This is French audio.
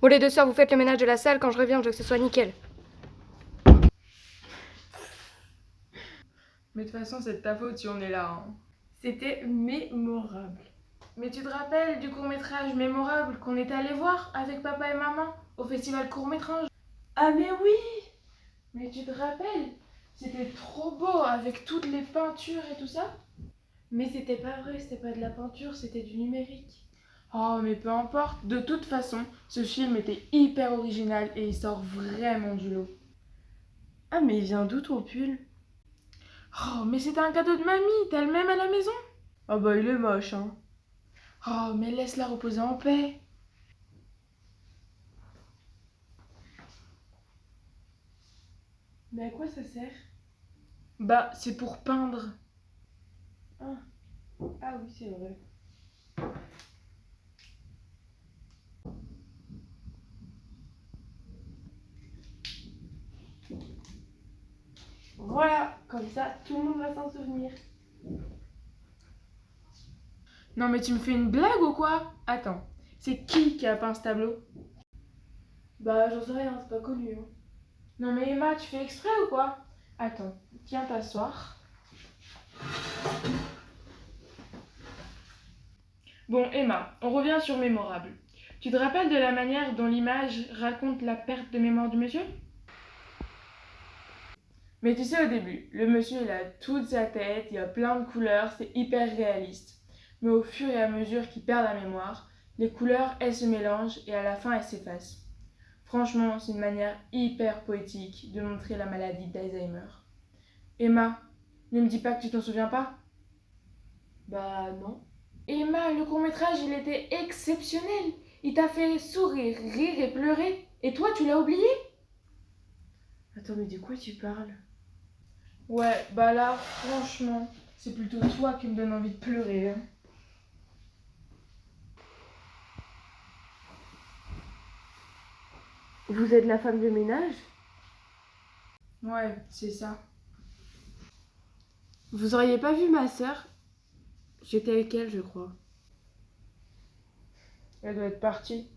Bon, les deux sœurs, vous faites le ménage de la salle. Quand je reviens, je veux que ce soit nickel. Mais de toute façon, c'est de ta faute si on est là. hein. C'était mémorable. Mais tu te rappelles du court-métrage mémorable qu'on était allé voir avec papa et maman au festival court-métrage? Ah mais oui Mais tu te rappelles? C'était trop beau avec toutes les peintures et tout ça Mais c'était pas vrai, c'était pas de la peinture, c'était du numérique. Oh, mais peu importe. De toute façon, ce film était hyper original et il sort vraiment du lot. Ah mais il vient d'où ton pull? Oh, mais c'était un cadeau de mamie. T'as le même à la maison? Ah bah il est moche hein. Oh, mais laisse-la reposer en paix. Mais à quoi ça sert? Bah, c'est pour peindre. Ah oui c'est vrai. Voilà, comme ça tout le monde va s'en souvenir. Non, mais tu me fais une blague ou quoi? Attends, c'est qui qui a peint ce tableau? Bah j'en sais rien, c'est pas connu. Hein. Non, mais Emma, tu fais exprès ou quoi? Attends, viens t'asseoir. Bon, Emma, on revient sur Mémorable. Tu te rappelles de la manière dont l'image raconte la perte de mémoire du monsieur? Mais tu sais, au début, le monsieur, il a toute sa tête, il y a plein de couleurs, c'est hyper réaliste. Mais au fur et à mesure qu'il perd la mémoire, les couleurs, elles se mélangent et à la fin, elles s'effacent. Franchement, c'est une manière hyper poétique de montrer la maladie d'Alzheimer. Emma, ne me dis pas que tu t'en souviens pas? Bah non. Emma, le court-métrage, il était exceptionnel. Il t'a fait sourire, rire et pleurer. Et toi, tu l'as oublié? Attends mais de quoi tu parles? Ouais, bah là, franchement, c'est plutôt toi qui me donne envie de pleurer. hein. Vous êtes la femme de ménage? Ouais, c'est ça. Vous auriez pas vu ma sœur? J'étais avec elle je crois. Elle doit être partie.